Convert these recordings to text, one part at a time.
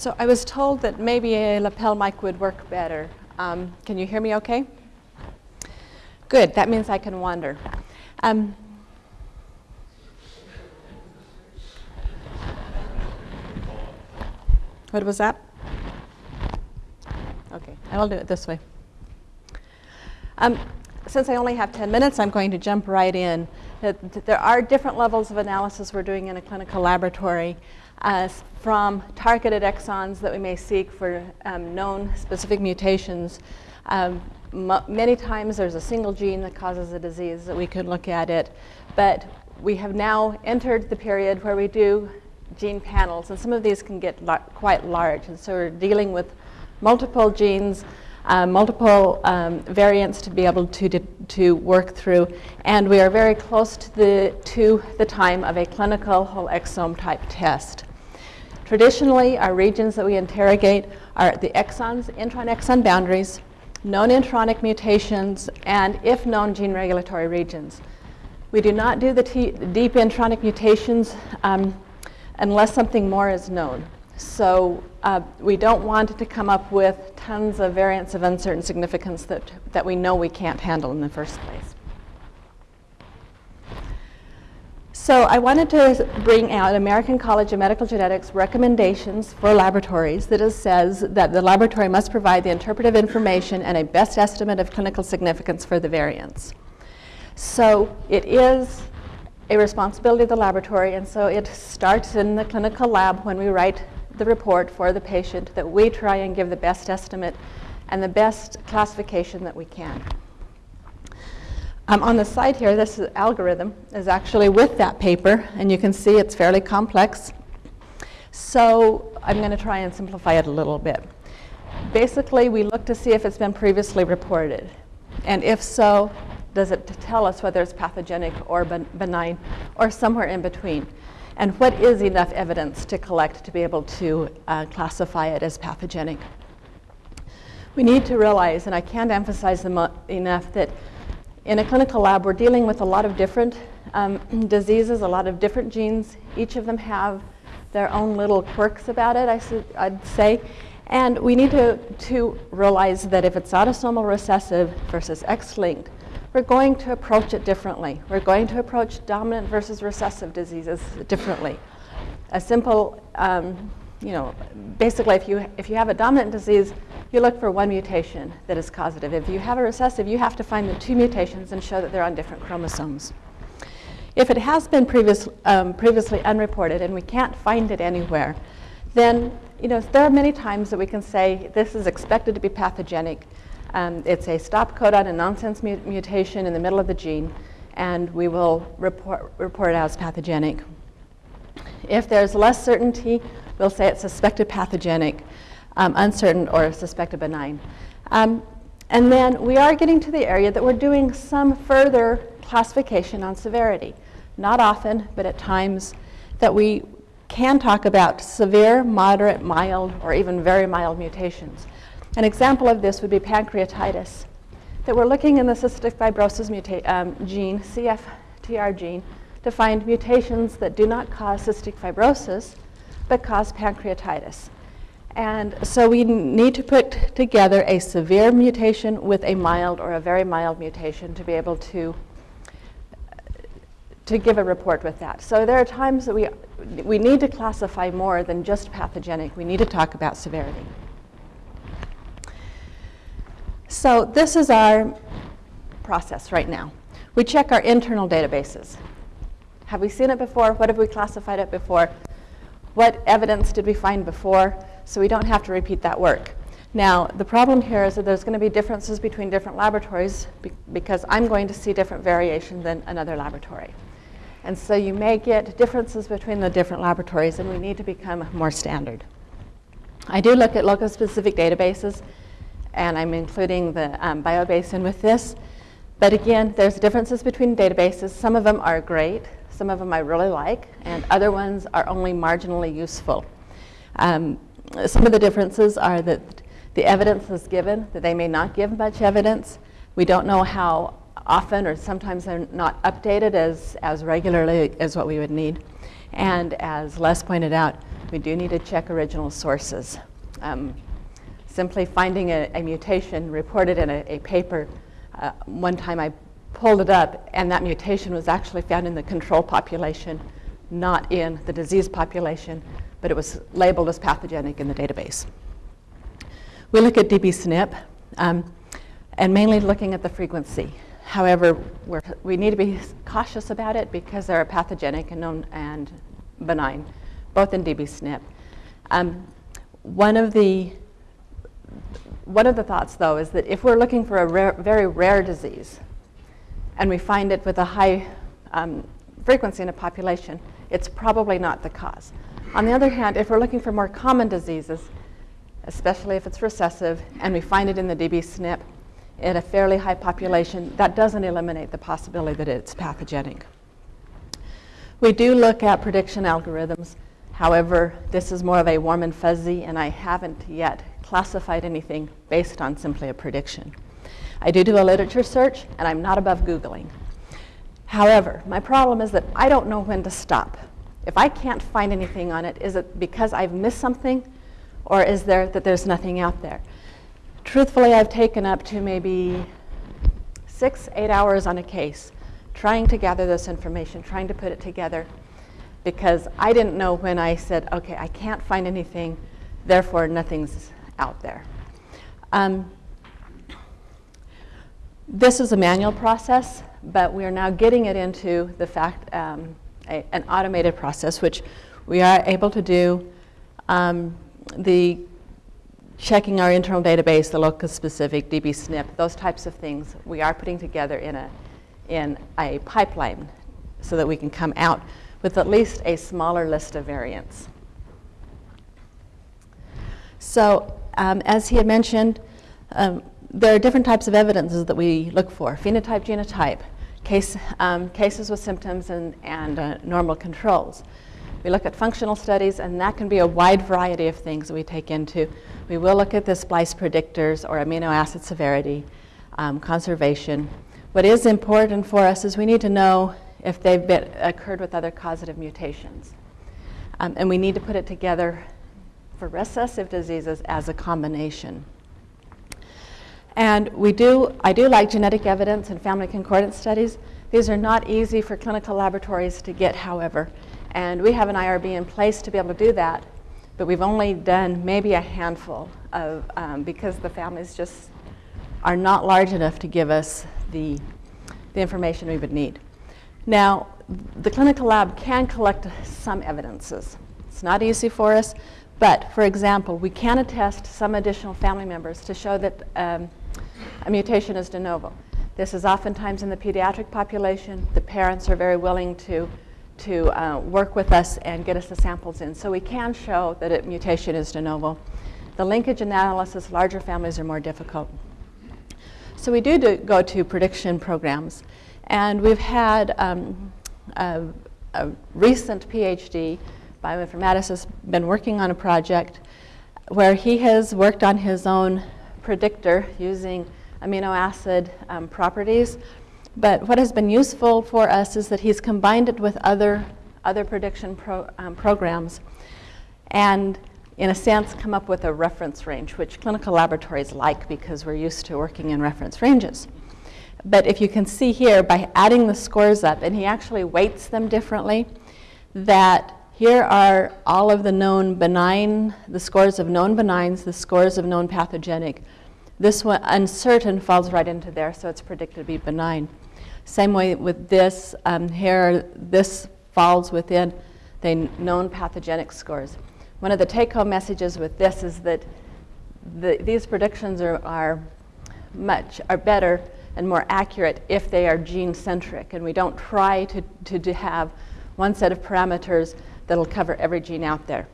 So I was told that maybe a lapel mic would work better. Um, can you hear me okay? Good, that means I can wander. Um, what was that? Okay, I will do it this way. Um, since I only have 10 minutes, I'm going to jump right in. There are different levels of analysis we're doing in a clinical laboratory uh, from targeted exons that we may seek for um, known specific mutations. Um, many times there's a single gene that causes a disease that we could look at it, but we have now entered the period where we do gene panels, and some of these can get quite large, and so we're dealing with multiple genes, uh, multiple um, variants to be able to, to work through, and we are very close to the, to the time of a clinical whole exome type test. Traditionally, our regions that we interrogate are the exons, intron-exon boundaries, known intronic mutations, and if known gene regulatory regions. We do not do the deep intronic mutations um, unless something more is known. So uh, we don't want to come up with tons of variants of uncertain significance that, that we know we can't handle in the first place. So I wanted to bring out American College of Medical Genetics recommendations for laboratories that says that the laboratory must provide the interpretive information and a best estimate of clinical significance for the variants. So it is a responsibility of the laboratory, and so it starts in the clinical lab when we write the report for the patient that we try and give the best estimate and the best classification that we can. Um, on the side here, this algorithm is actually with that paper, and you can see it's fairly complex. So I'm going to try and simplify it a little bit. Basically, we look to see if it's been previously reported. And if so, does it tell us whether it's pathogenic or benign or somewhere in between? And what is enough evidence to collect to be able to uh, classify it as pathogenic? We need to realize, and I can't emphasize enough, that in a clinical lab, we're dealing with a lot of different um, diseases, a lot of different genes. Each of them have their own little quirks about it, I would say. And we need to, to realize that if it's autosomal recessive versus X-linked, we're going to approach it differently. We're going to approach dominant versus recessive diseases differently. A simple, um, you know, basically if you, if you have a dominant disease, you look for one mutation that is causative. If you have a recessive, you have to find the two mutations and show that they're on different chromosomes. If it has been previous, um, previously unreported and we can't find it anywhere, then you know, there are many times that we can say this is expected to be pathogenic. Um, it's a stop codon and nonsense mu mutation in the middle of the gene, and we will report, report it as pathogenic. If there's less certainty, we'll say it's suspected pathogenic um, uncertain or suspected benign. Um, and then we are getting to the area that we're doing some further classification on severity. Not often, but at times that we can talk about severe, moderate, mild, or even very mild mutations. An example of this would be pancreatitis, that we're looking in the cystic fibrosis um, gene, CFTR gene, to find mutations that do not cause cystic fibrosis, but cause pancreatitis. And so we need to put together a severe mutation with a mild or a very mild mutation to be able to to give a report with that. So there are times that we, we need to classify more than just pathogenic. We need to talk about severity. So this is our process right now. We check our internal databases. Have we seen it before? What have we classified it before? What evidence did we find before? so we don't have to repeat that work. Now, the problem here is that there's going to be differences between different laboratories be because I'm going to see different variation than another laboratory. And so you may get differences between the different laboratories, and we need to become more standard. I do look at locus-specific databases, and I'm including the um, biobasin with this. But again, there's differences between databases. Some of them are great. Some of them I really like, and other ones are only marginally useful. Um, some of the differences are that the evidence is given, that they may not give much evidence. We don't know how often or sometimes they're not updated as, as regularly as what we would need. And as Les pointed out, we do need to check original sources. Um, simply finding a, a, mutation reported in a, a paper, uh, one time I pulled it up, and that mutation was actually found in the control population, not in the disease population, but it was labeled as pathogenic in the database. We look at dbSNP, um, and mainly looking at the frequency. However, we need to be cautious about it because they are pathogenic and, known and benign, both in dbSNP. Um, one of the one of the thoughts, though, is that if we're looking for a rare, very rare disease, and we find it with a high um, frequency in a population, it's probably not the cause. On the other hand, if we're looking for more common diseases, especially if it's recessive, and we find it in the dbSNP, in a fairly high population, that doesn't eliminate the possibility that it's pathogenic. We do look at prediction algorithms. However, this is more of a warm and fuzzy, and I haven't yet classified anything based on simply a prediction. I do do a literature search, and I'm not above Googling. However, my problem is that I don't know when to stop. If I can't find anything on it, is it because I've missed something, or is there that there's nothing out there? truthfully, I've taken up to maybe six, eight hours on a case trying to gather this information, trying to put it together, because I didn't know when I said, okay, I can't find anything, therefore nothing's out there. Um, this is a manual process, but we are now getting it into the fact, um, a, an automated process, which we are able to do. Um, the checking our internal database, the locus specific, dbSNP, those types of things, we are putting together in a, in a pipeline so that we can come out with at least a smaller list of variants. So um, as he had mentioned, um, there are different types of evidences that we look for, phenotype, genotype, case, um, cases with symptoms and, and uh, normal controls. We look at functional studies, and that can be a wide variety of things that we take into. We will look at the splice predictors or amino acid severity, um, conservation. What is important for us is we need to know if they've been, occurred with other causative mutations. Um, and we need to put it together for recessive diseases as a combination. And we do, I do like genetic evidence and family concordance studies. These are not easy for clinical laboratories to get, however. And we have an IRB in place to be able to do that, but we've only done maybe a handful of, um, because the families just are not large enough to give us the, the information we would need. Now, the clinical lab can collect some evidences. It's not easy for us, but for example, we can attest some additional family members to show that um, a mutation is de novo. This is oftentimes in the pediatric population. The parents are very willing to to uh, work with us and get us the samples in. So we can show that a mutation is de novo. The linkage analysis, larger families are more difficult. So we do, do go to prediction programs. And we've had um, a, a, recent PhD, bioinformaticist, been working on a project where he has worked on his own predictor using amino acid um, properties but what has been useful for us is that he's combined it with other, other prediction pro, um, programs and, in a sense, come up with a reference range, which clinical laboratories like because we're used to working in reference ranges. But if you can see here, by adding the scores up, and he actually weights them differently, that here are all of the known benign, the scores of known benigns, the scores of known pathogenic. This one, uncertain, falls right into there, so it's predicted to be benign. Same way with this, um, here, this falls within the known pathogenic scores. One of the take-home messages with this is that the, these predictions are, are much, are better and more accurate if they are gene-centric, and we don't try to, to, to have one set of parameters that'll cover every gene out there.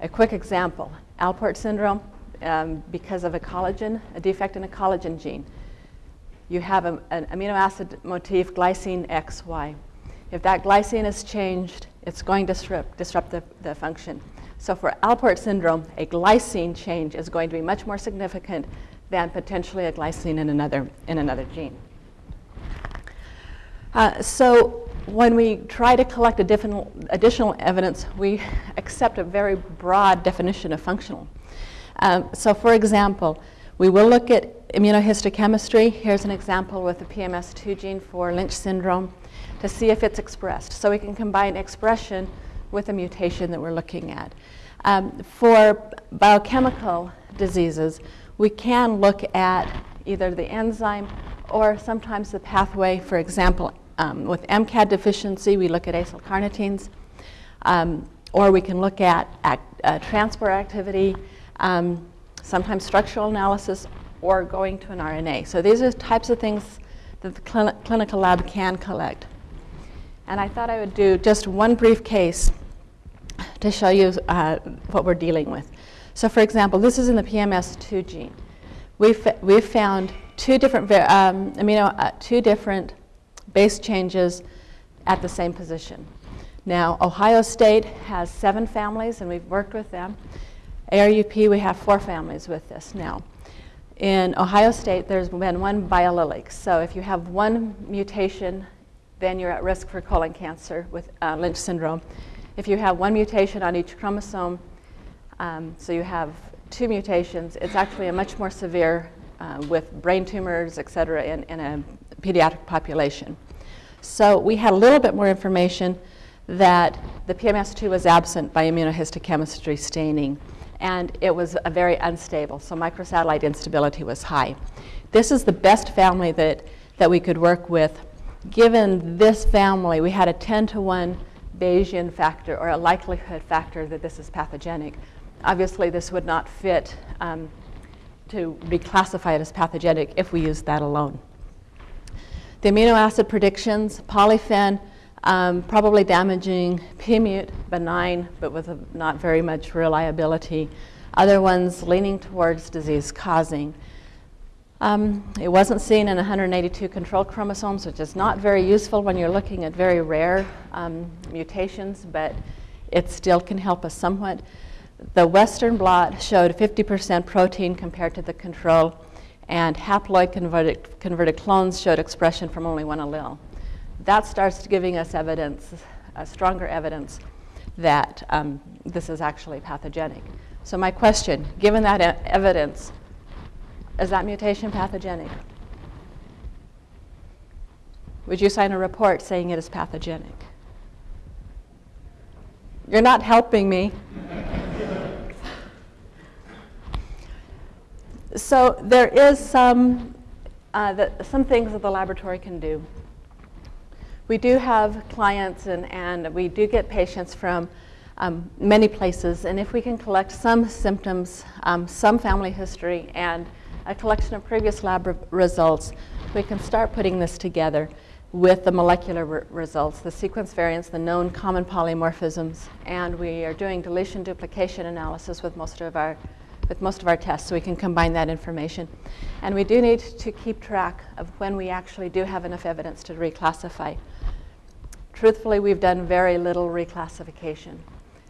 A quick example, Alport syndrome, um, because of a collagen, a defect in a collagen gene you have a, an amino acid motif, glycine XY. If that glycine is changed, it's going to disrupt, disrupt the, the function. So for Alport syndrome, a glycine change is going to be much more significant than potentially a glycine in another, in another gene. Uh, so when we try to collect additional evidence, we accept a very broad definition of functional. Um, so for example, we will look at immunohistochemistry. Here's an example with the PMS2 gene for Lynch syndrome to see if it's expressed. So we can combine expression with a mutation that we're looking at. Um, for biochemical diseases, we can look at either the enzyme or sometimes the pathway. For example, um, with MCAD deficiency, we look at acyl carnitines. Um, or we can look at act, uh, transport activity, um, sometimes structural analysis, or going to an RNA. So these are types of things that the clinical lab can collect. And I thought I would do just one brief case to show you uh, what we're dealing with. So for example, this is in the PMS2 gene. We've, we've found two different um, amino, uh, two different base changes at the same position. Now, Ohio State has seven families, and we've worked with them. ARUP, we have four families with this now. In Ohio State, there's been one biallelic. So if you have one mutation, then you're at risk for colon cancer with uh, Lynch syndrome. If you have one mutation on each chromosome, um, so you have two mutations, it's actually a much more severe uh, with brain tumors, et cetera, in, in a pediatric population. So we had a little bit more information that the PMS2 was absent by immunohistochemistry staining, and it was a very unstable, so microsatellite instability was high. This is the best family that, that we could work with. Given this family, we had a 10 to 1 Bayesian factor or a likelihood factor that this is pathogenic. Obviously, this would not fit um, to be classified as pathogenic if we used that alone. The amino acid predictions, polyphen, um, probably damaging, PMUT, benign, but with a, not very much reliability. Other ones leaning towards disease causing. Um, it wasn't seen in 182 control chromosomes, which is not very useful when you're looking at very rare um, mutations, but it still can help us somewhat. The Western blot showed 50% protein compared to the control, and haploid converted, converted clones showed expression from only one allele. That starts giving us evidence, uh, stronger evidence, that um, this is actually pathogenic. So my question, given that e evidence, is that mutation pathogenic? Would you sign a report saying it is pathogenic? You're not helping me. So there is some, uh, that, some things that the laboratory can do. We do have clients and, and we do get patients from um, many places. And if we can collect some symptoms, um, some family history, and a collection of previous lab re results, we can start putting this together with the molecular re results, the sequence variants, the known common polymorphisms, and we are doing deletion duplication analysis with most of our with most of our tests, so we can combine that information. And we do need to keep track of when we actually do have enough evidence to reclassify. Truthfully, we've done very little reclassification.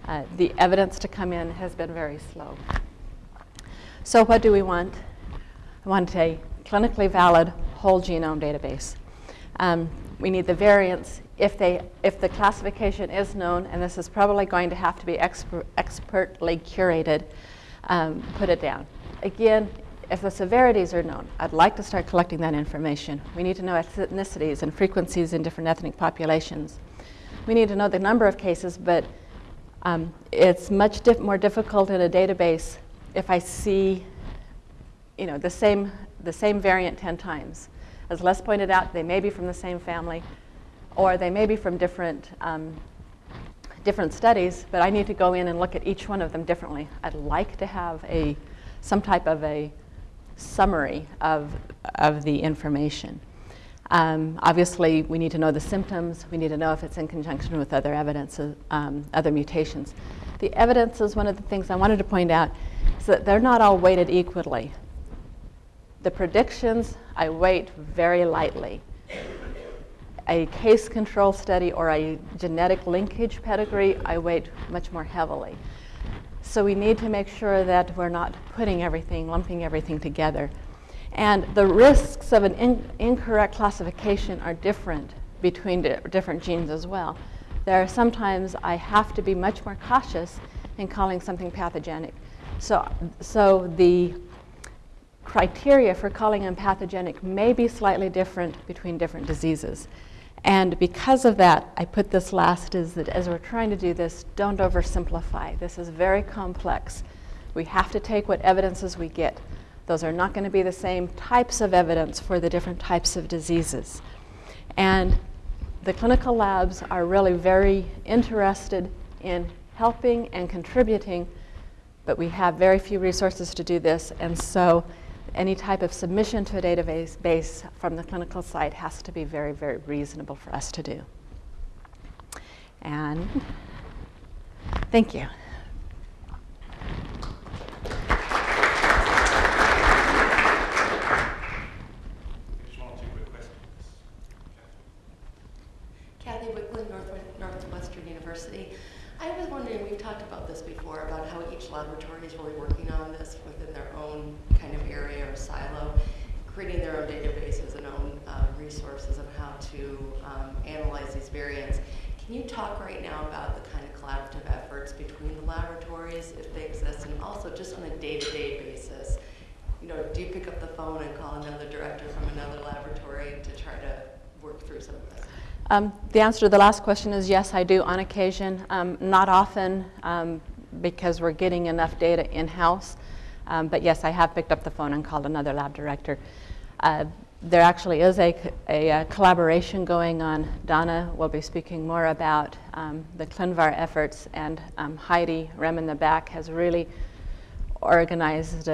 Uh, the evidence to come in has been very slow. So what do we want? I want a clinically valid whole genome database. Um, we need the variants if, they, if the classification is known, and this is probably going to have to be exper expertly curated, um, put it down. Again, if the severities are known, I'd like to start collecting that information. We need to know ethnicities and frequencies in different ethnic populations. We need to know the number of cases, but um, it's much more difficult in a database if I see you know, the same, the same variant 10 times. As Les pointed out, they may be from the same family, or they may be from different, um, different studies, but I need to go in and look at each one of them differently. I'd like to have a, some type of a summary of, of the information. Um, obviously, we need to know the symptoms. We need to know if it's in conjunction with other evidence, um, other mutations. The evidence is one of the things I wanted to point out, is that they're not all weighted equally. The predictions, I weight very lightly. A case control study or a genetic linkage pedigree, I weight much more heavily. So we need to make sure that we're not putting everything, lumping everything together. And the risks of an in incorrect classification are different between di- different genes as well. There are sometimes I have to be much more cautious in calling something pathogenic. So, so the criteria for calling them pathogenic may be slightly different between different diseases. And because of that, I put this last is that as we're trying to do this, don't oversimplify. This is very complex. We have to take what evidences we get. Those are not going to be the same types of evidence for the different types of diseases. And the clinical labs are really very interested in helping and contributing, but we have very few resources to do this. And so any type of submission to a database base from the clinical side has to be very, very reasonable for us to do. And thank you. Just one or two quick questions. Kathy Wicklund, North- Northwestern University. I was wondering, we've talked about this before, about how each laboratory is really working on this within their own kind of area or silo, creating their own databases and own uh, resources of how to um, analyze these variants. Can you talk right now about the kind of collaborative efforts between the laboratories, if they exist, and also just on a day-to-day basis? You know, do you pick up the phone and call another director from another laboratory to try to work through some of this? Um, the answer to the last question is yes, I do on occasion. Um, not often um, because we're getting enough data in house. Um, but yes, I have picked up the phone and called another lab director. Uh, there actually is a, a, a, collaboration going on. Donna will be speaking more about um, the ClinVar efforts, and um, Heidi Rehm in the back has really organized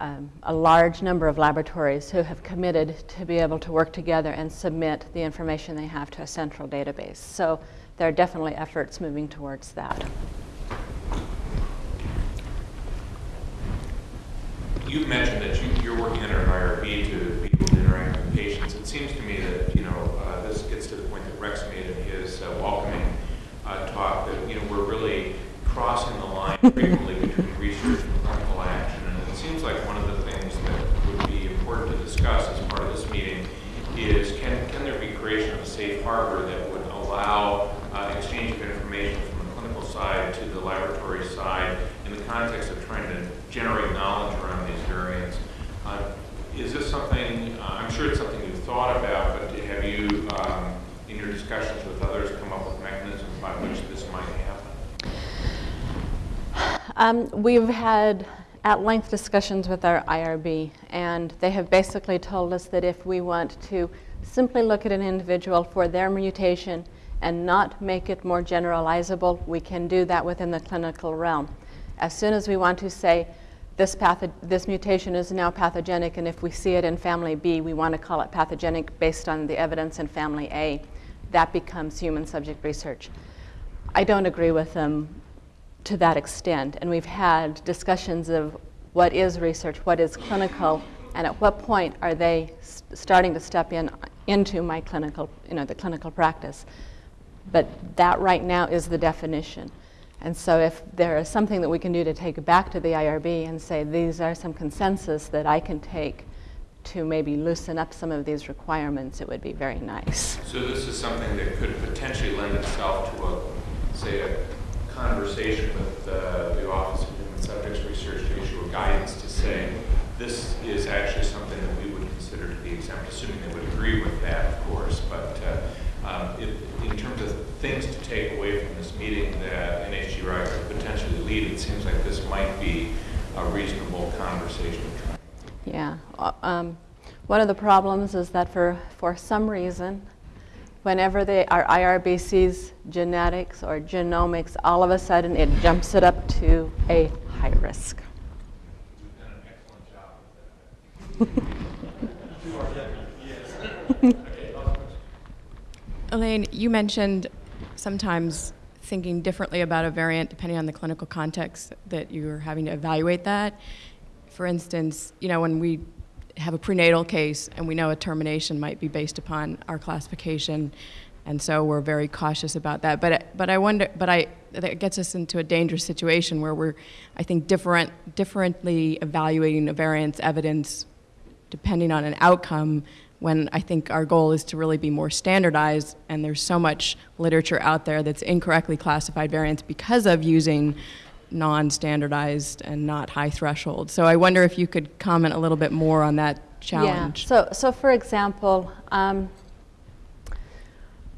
um, a large number of laboratories who have committed to be able to work together and submit the information they have to a central database. So there are definitely efforts moving towards that. You've mentioned that you, are working under an IRB to be able to interact with patients. It seems to me that, you know, uh, this gets to the point that Rex made in his uh, welcoming uh, talk that, you know, we're really crossing the line frequently between research and clinical action. And it seems like one of the things that would be important to discuss as part of this meeting is can, can there be creation of a safe harbor that would allow uh, exchange of information from the clinical side to the laboratory side in the context of trying to generate knowledge around these variants. Uh, is this something, uh, I'm sure it's something you've thought about, but have you, um, in your discussions with others, come up with mechanisms by which this might happen? Um, we've had at length discussions with our IRB, and they have basically told us that if we want to simply look at an individual for their mutation and not make it more generalizable, we can do that within the clinical realm. As soon as we want to say, this, this mutation is now pathogenic, and if we see it in family B, we want to call it pathogenic based on the evidence in family A. That becomes human subject research. I don't agree with them to that extent, and we've had discussions of what is research, what is clinical, and at what point are they starting to step in into my clinical, you know, the clinical practice. But that right now is the definition. And so if there is something that we can do to take back to the IRB and say these are some consensus that I can take to maybe loosen up some of these requirements, it would be very nice. So this is something that could potentially lend itself to a, say, a conversation with uh, the Office of Human Subjects Research to issue a guidance to say this is actually something that we would consider to be exempt, assuming they would agree with that, of course. But uh, um, if, in terms of things to take away from this meeting that NHGRI could potentially lead, it seems like this might be a reasonable conversation. Yeah. Uh, Um, one of the problems is that for, for some reason, whenever they, our IRB sees genetics or genomics, all of a sudden it jumps it up to a high risk. You've done an excellent job with that. Elaine, you mentioned sometimes thinking differently about a variant depending on the clinical context that you're having to evaluate that. For instance, you know, when we have a prenatal case and we know a termination might be based upon our classification, and so we're very cautious about that. But but I wonder, but I that gets us into a dangerous situation where we're, I think, different differently evaluating a variant's evidence depending on an outcome when I think our goal is to really be more standardized, and there's so much literature out there that's incorrectly classified variants because of using non-standardized and not high threshold. So I wonder if you could comment a little bit more on that challenge. Yeah. So, so for example, um,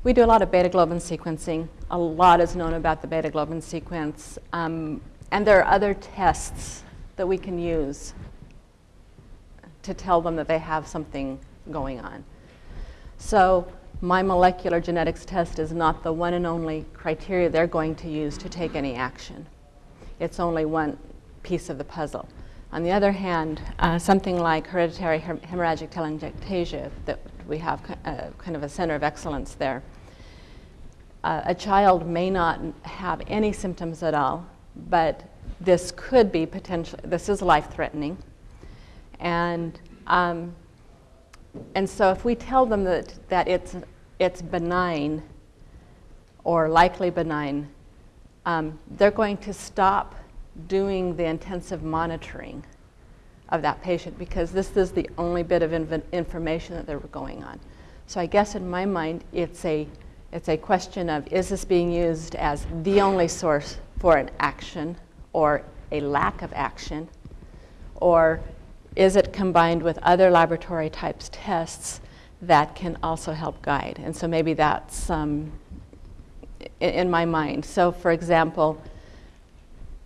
we do a lot of beta globin sequencing. A lot is known about the beta globin sequence. Um, and there are other tests that we can use to tell them that they have something going on. So my molecular genetics test is not the one and only criteria they're going to use to take any action. It's only one piece of the puzzle. On the other hand, uh, something like hereditary hem- hemorrhagic telangiectasia, that we have uh, kind of a center of excellence there. Uh, a child may not have any symptoms at all, but this could be potential. This is life-threatening, and um, and so if we tell them that that it's it's benign or likely benign, um, they're going to stop doing the intensive monitoring of that patient because this is the only bit of information that they're going on. So I guess in my mind, it's a it's a question of is this being used as the only source for an action or a lack of action, or is it combined with other laboratory types tests that can also help guide? And so maybe that's um, in, in my mind. So, for example,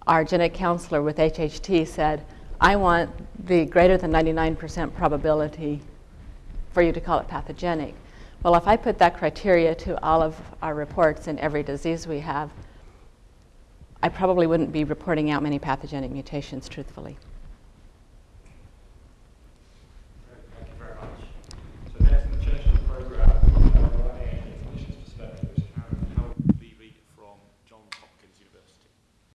our genetic counselor with HHT said, I want the greater than 99% probability for you to call it pathogenic. Well, if I put that criteria to all of our reports in every disease we have, I probably wouldn't be reporting out many pathogenic mutations truthfully.